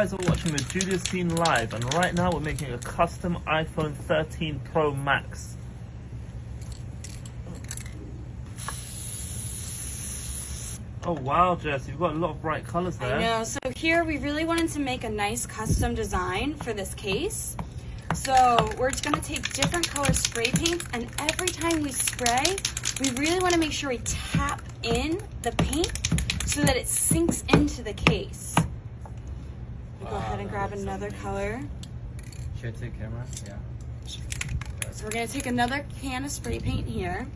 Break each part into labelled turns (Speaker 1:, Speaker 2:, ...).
Speaker 1: Guys are watching the Julius Dein live, and right now we're making a custom iPhone 13 Pro Max. Oh wow, Jess, you've got a lot of bright colors there.
Speaker 2: I know. So here we really wanted to make a nice custom design for this case. So we're just gonna take different color spray paints and every time we spray, we really wanna make sure we tap in the paint so that it sinks into the case. Go ahead and um, grab another color.
Speaker 3: Should I take camera? Yeah.
Speaker 2: So we're gonna take another can of spray paint here.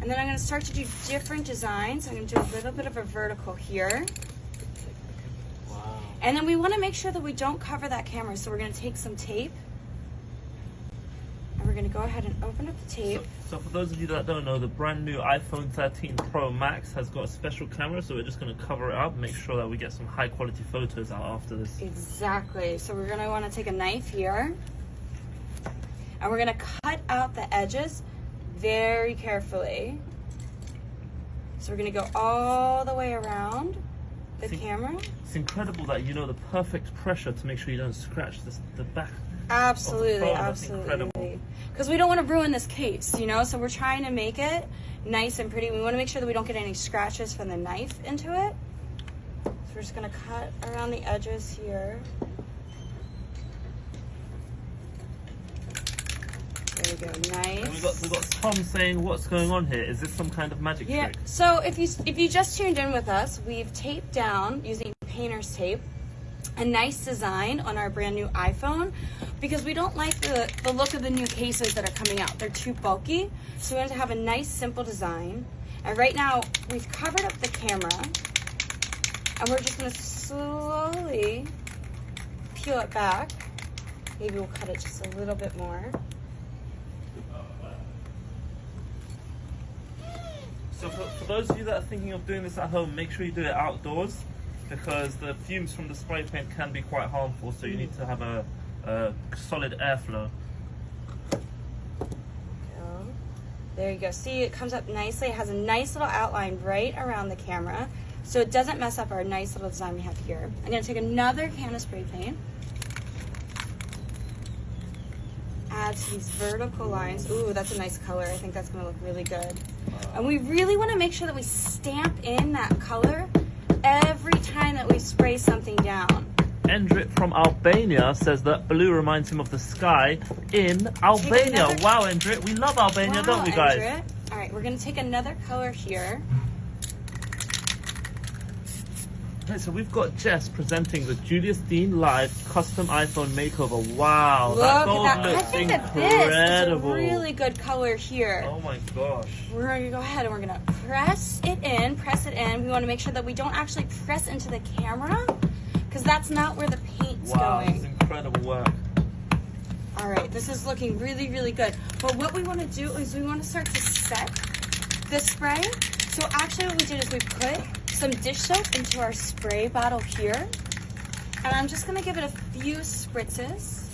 Speaker 2: And then I'm gonna start to do different designs. I'm gonna do a little bit of a vertical here.
Speaker 3: Wow.
Speaker 2: And then we wanna make sure that we don't cover that camera. So we're gonna take some tape. We're gonna go ahead and open up the tape.
Speaker 1: So, so for those of you that don't know, the brand new iPhone 13 Pro Max has got a special camera, so we're just going to cover it up, make sure that we get some high quality photos out after this.
Speaker 2: Exactly. So we're gonna wanna take a knife here. And we're gonna cut out the edges very carefully. So we're gonna go all the way around the
Speaker 1: See-
Speaker 2: camera.
Speaker 1: It's incredible that you know the perfect pressure to make sure you don't scratch this, the back.
Speaker 2: Absolutely,
Speaker 1: phone, that's incredible.
Speaker 2: absolutely. Because we don't want to ruin this case, you know. So we're trying to make it nice and pretty. We want to make sure that we don't get any scratches from the knife into it. So we're just gonna cut around the edges here. There we go,
Speaker 1: And
Speaker 2: we've
Speaker 1: got we got Tom saying, "What's going on here? Is this some kind of magic
Speaker 2: Yeah.
Speaker 1: trick?"
Speaker 2: So if you if you just tuned in with us, we've taped down using painter's tape a nice design on our brand new iPhone because we don't like the, the look of the new cases that are coming out. They're too bulky. So we wanted to have a nice simple design. And right now we've covered up the camera and we're just gonna slowly peel it back. Maybe we'll cut it just a little bit more.
Speaker 1: So for, for those of you that are thinking of doing this at home, make sure you do it outdoors because the fumes from the spray paint can be quite harmful. So you need to have a, a solid airflow.
Speaker 2: There you go. See, it comes up nicely. It has a nice little outline right around the camera. So it doesn't mess up our nice little design we have here. I'm gonna take another can of spray paint. Add to these vertical lines. Ooh, that's a nice color. I think that's gonna look really good. And we really wanna make sure that we stamp in that color every time that we spray something down.
Speaker 1: Endrit from Albania says that blue reminds him of the sky in Albania.
Speaker 2: another-
Speaker 1: Wow, Endrit, we love Albania, don't we, guys?
Speaker 2: Andrea. All right, we're gonna take another color here.
Speaker 1: Okay, so we've got Jess presenting the Julius Dein Live custom iPhone makeover. Wow,
Speaker 2: Look
Speaker 1: that
Speaker 2: at
Speaker 1: gold
Speaker 2: that. I
Speaker 1: looks
Speaker 2: think that this
Speaker 1: incredible.
Speaker 2: is a really good color here.
Speaker 1: Oh my gosh.
Speaker 2: We're gonna go ahead and we're gonna press it in, press it in. We wanna make sure that we don't actually press into the camera because that's not where the paint's
Speaker 1: Wow,
Speaker 2: going.
Speaker 1: incredible work.
Speaker 2: All right, this is looking really, really good. But what we wanna do is we wanna start to set the spray. So actually what we did is we put some dish soap into our spray bottle here. And I'm just gonna give it a few spritzes.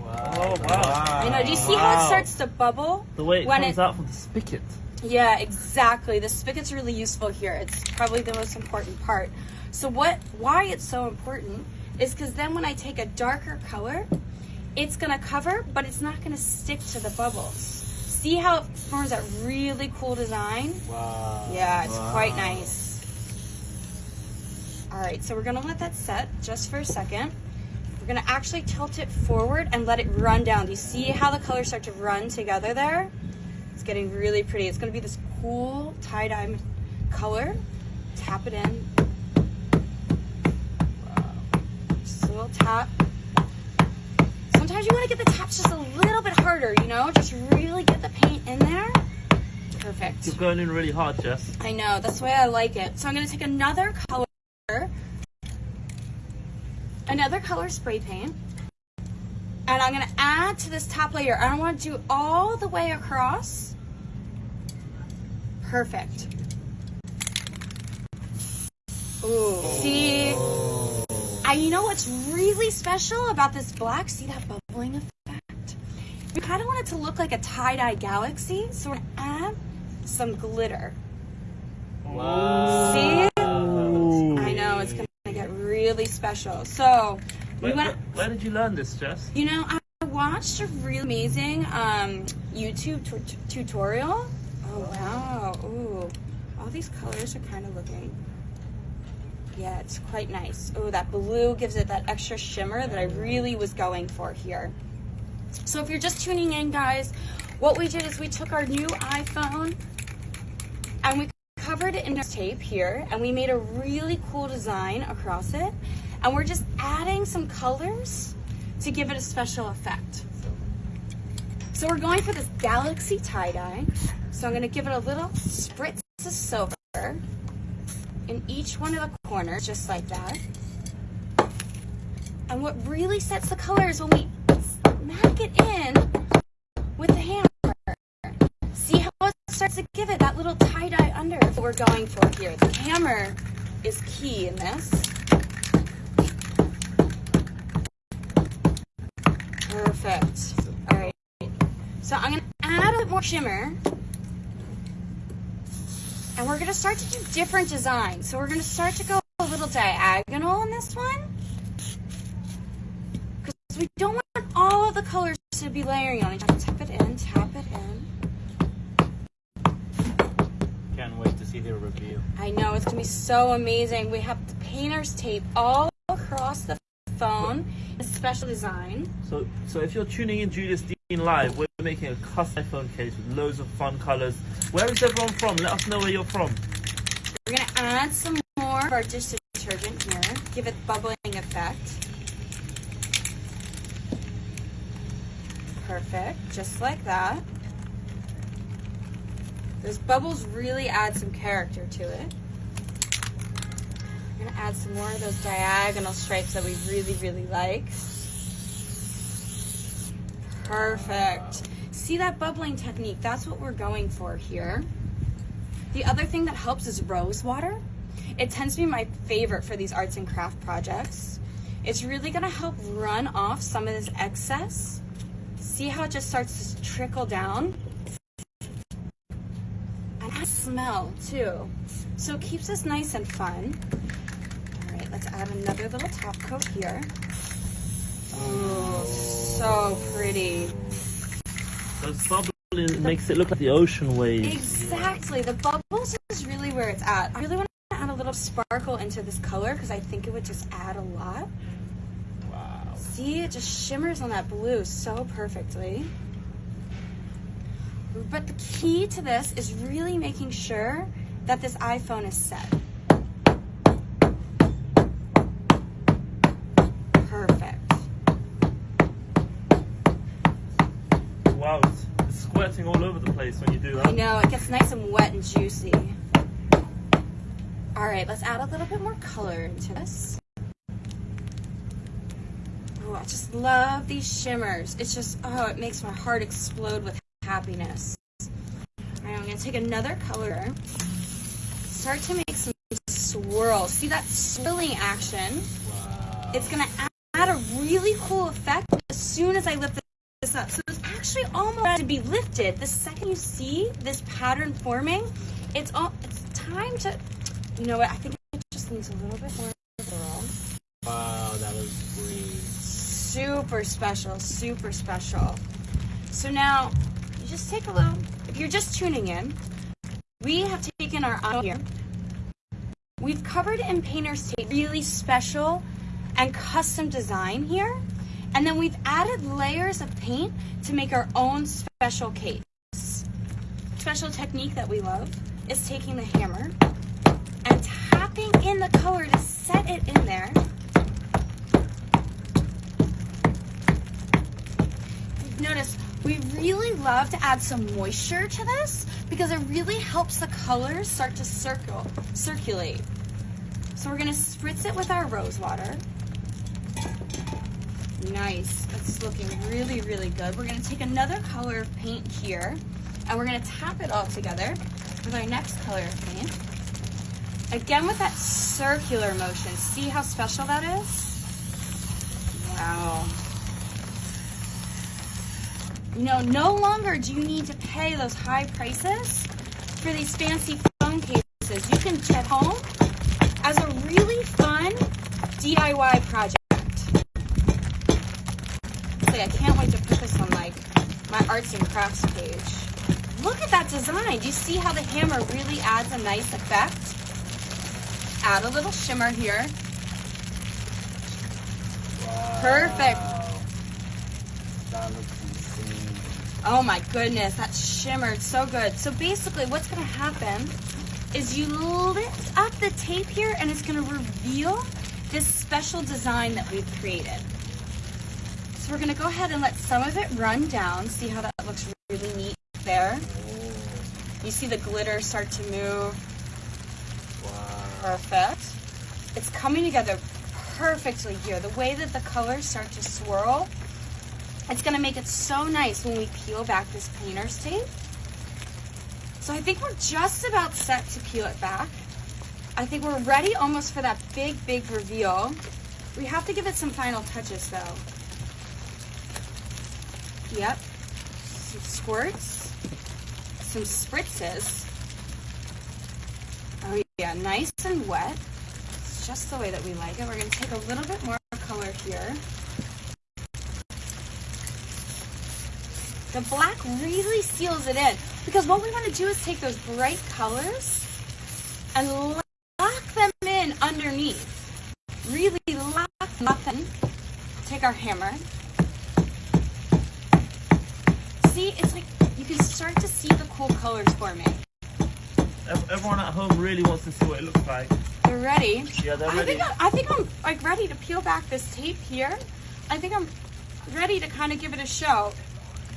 Speaker 1: Oh, wow.
Speaker 2: You know, do you see how it starts to bubble?
Speaker 1: The way it
Speaker 2: when
Speaker 1: comes out from the spigot.
Speaker 2: Yeah, exactly. The spigot's really useful here. It's probably the most important part. So what why it's so important is because then when I take a darker color, it's gonna cover, but it's not gonna stick to the bubbles. See how it forms that really cool design?
Speaker 3: Wow.
Speaker 2: Yeah, it's
Speaker 3: Wow.
Speaker 2: quite nice. All right, so we're gonna let that set just for a second. We're gonna actually tilt it forward and let it run down. Do you see how the colors start to run together there? It's getting really pretty. It's gonna be this cool tie-dye color. Tap it in. Just a little tap. Sometimes you wanna get the taps just a little bit harder, you know? Just really get the paint in there. Perfect.
Speaker 1: You're going in really hard, Jess.
Speaker 2: I know, that's the way I like it. So I'm gonna take another color, another color spray paint, and I'm gonna add to this top layer. I don't wanna do all the way across. Perfect. Ooh, see? And you know what's really special about this black? See that bubbling effect? We kind of want it to look like a tie-dye galaxy, so we're gonna add some glitter.
Speaker 3: Wow.
Speaker 2: See?
Speaker 1: Ooh.
Speaker 2: I know it's gonna get really special. So we
Speaker 1: Where,
Speaker 2: went.
Speaker 1: where, where did you learn this, Jess?
Speaker 2: You know, I watched a really amazing um, YouTube tutorial. Oh wow! Ooh, all these colors are kind of looking. Yeah, it's quite nice. Oh, that blue gives it that extra shimmer that I really was going for here. So if you're just tuning in, guys, what we did is we took our new iPhone and we covered it in tape here and we made a really cool design across it. And we're just adding some colors to give it a special effect. So we're going for this galaxy tie-dye. So I'm gonna give it a little spritz of silver in each one of the corners, just like that. And what really sets the color is when we smack it in with the hammer. See how it starts to give it little tie-dye under that we're going for here. The hammer is key in this. Perfect. All right. So I'm gonna add a bit more shimmer. And we're gonna start to do different designs. So we're gonna start to go a little diagonal in this one. Because we don't want all of the colors to be layering on each other. Tap it in, tap it in.
Speaker 3: Can't wait to see the review.
Speaker 2: I know, it's gonna be so amazing. We have the painter's tape all across the phone. A special design.
Speaker 1: So, so if you're tuning in Julius Dein live, we're making a custom iPhone case with loads of fun colors. Where is everyone from? Let us know where you're from.
Speaker 2: We're gonna add some more of our dish detergent here. Give it bubbling effect. Perfect, just like that. Those bubbles really add some character to it. We're gonna add some more of those diagonal stripes that we really, really like. Perfect. See that bubbling technique? That's what we're going for here. The other thing that helps is rose water. It tends to be my favorite for these arts and craft projects. It's really gonna help run off some of this excess. See how it just starts to trickle down? Smell too. So it keeps us nice and fun. All right, let's add another little top coat here. Oh, so pretty.
Speaker 1: Those bubbling makes it look like the ocean waves.
Speaker 2: Exactly. The bubbles is really where it's at. I really want to add a little sparkle into this color because I think it would just add a lot.
Speaker 3: Wow.
Speaker 2: See, it just shimmers on that blue so perfectly. But the key to this is really making sure that this iPhone is set. Perfect.
Speaker 1: Wow, it's, it's squirting all over the place when you do that.
Speaker 2: I know, it gets nice and wet and juicy. All right, let's add a little bit more color into this. Oh, I just love these shimmers. It's just, oh, it makes my heart explode with happiness. All right, I'm gonna take another color. Start to make some swirls. See that swirling action?
Speaker 3: Wow.
Speaker 2: It's gonna add a really cool effect as soon as I lift this up. So it's actually almost to be lifted. The second you see this pattern forming, it's all it's time to you know what, I think it just needs a little bit more swirl.
Speaker 3: Wow, that was great.
Speaker 2: Super special, super special. So now just take a little if you're just tuning in, we have taken our eye here. We've covered in painter's tape really special and custom design here. And then we've added layers of paint to make our own special case. Special technique that we love is taking the hammer and tapping in the color to set it in there. Notice we really love to add some moisture to this because it really helps the colors start to circle, circulate. So we're gonna spritz it with our rose water. Nice, that's looking really, really good. We're gonna take another color of paint here and we're gonna tap it all together with our next color of paint. Again with that circular motion. See how special that is? Wow. You know, no longer do you need to pay those high prices for these fancy phone cases. You can get home as a really fun DIY project. Say, I can't wait to put this on like my arts and crafts page. Look at that design. Do you see how the hammer really adds a nice effect? Add a little shimmer here.
Speaker 3: Wow.
Speaker 2: Perfect. Oh my goodness, that shimmered so good. So basically what's gonna happen is you lift up the tape here and it's gonna reveal this special design that we've created. So we're gonna go ahead and let some of it run down. See how that looks really neat there? You see the glitter start to move.
Speaker 3: Wow.
Speaker 2: Perfect. It's coming together perfectly here. The way that the colors start to swirl, it's gonna make it so nice when we peel back this painter's tape. So I think we're just about set to peel it back. I think we're ready almost for that big, big reveal. We have to give it some final touches though. Yep. Some squirts, some spritzes. Oh yeah, nice and wet. It's just the way that we like it. We're gonna take a little bit more color here. The black really seals it in because what we want to do is take those bright colors and lock them in underneath. Really lock them up in. Take our hammer. See, it's like you can start to see the cool colors forming.
Speaker 1: Everyone at home really wants to see what it looks like.
Speaker 2: They're ready.
Speaker 1: Yeah, they're
Speaker 2: I
Speaker 1: ready.
Speaker 2: think I'm, I think I'm like ready to peel back this tape here. I think I'm ready to kind of give it a show.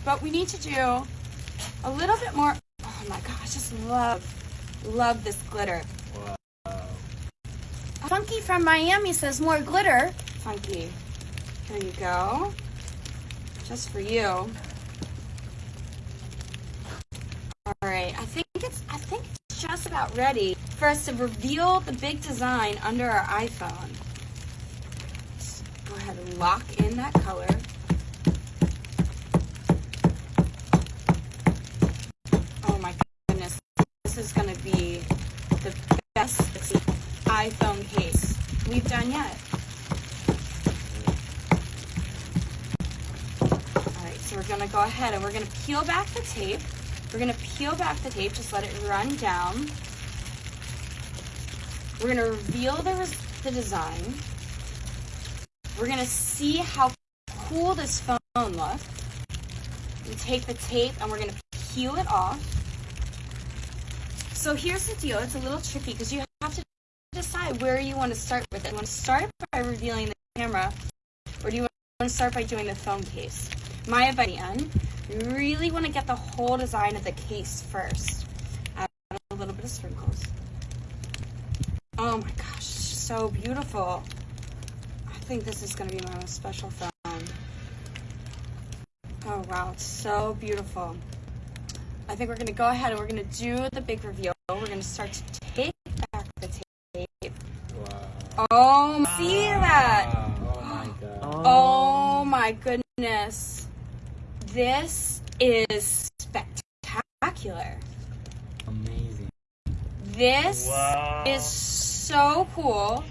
Speaker 2: But we need to do a little bit more. Oh my gosh, I just love, love this glitter.
Speaker 3: Wow.
Speaker 2: Funky from Miami says more glitter. Funky. There you go. Just for you. All right, I think it's I think it's just about ready for us to reveal the big design under our iPhone. Let's go ahead and lock in that color. Oh my goodness, this is gonna be the best iPhone case we've done yet. All right, so we're gonna go ahead and we're gonna peel back the tape. We're gonna peel back the tape, just let it run down. We're gonna reveal the, the design. We're gonna see how cool this phone looks. We take the tape and we're gonna peel it off. So here's the deal. It's a little tricky because you have to decide where you want to start with it. You want to start by revealing the camera, or do you want to start by doing the phone case? My advice, Ian, you really want to get the whole design of the case first. Add a little bit of sprinkles. Oh my gosh, so beautiful. I think this is going to be my most special phone. Oh wow, it's so beautiful. I think we're going to go ahead and we're going to do the big reveal. We're going to start to take back the tape.
Speaker 3: Wow.
Speaker 2: Oh, see that?
Speaker 3: Oh my god.
Speaker 2: Oh my goodness. This is spectacular.
Speaker 3: Amazing.
Speaker 2: This
Speaker 1: Wow.
Speaker 2: is so cool.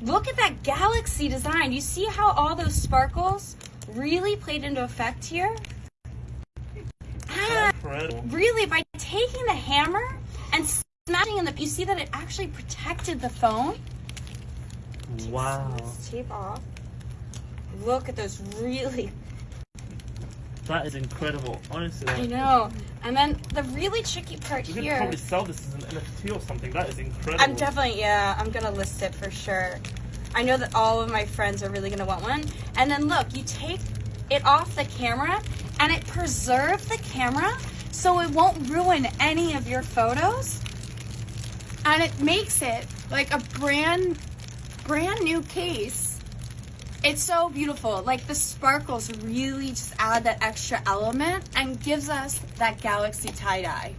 Speaker 2: Look at that galaxy design. You see how all those sparkles really played into effect here? Ah, really, by taking the hammer and smashing in the, you see that it actually protected the phone?
Speaker 1: Wow.
Speaker 2: Let's tape off. Look at those really
Speaker 1: That is incredible. Honestly.
Speaker 2: I know. And then the really tricky part
Speaker 1: You could
Speaker 2: here.
Speaker 1: probably sell this as an NFT or something. That is incredible.
Speaker 2: I'm definitely, yeah, I'm gonna list it for sure. I know that all of my friends are really gonna want one. And then look, you take it off the camera and it preserves the camera so it won't ruin any of your photos. And it makes it like a brand, brand new case. It's so beautiful. Like the sparkles really just add that extra element and gives us that galaxy tie-dye.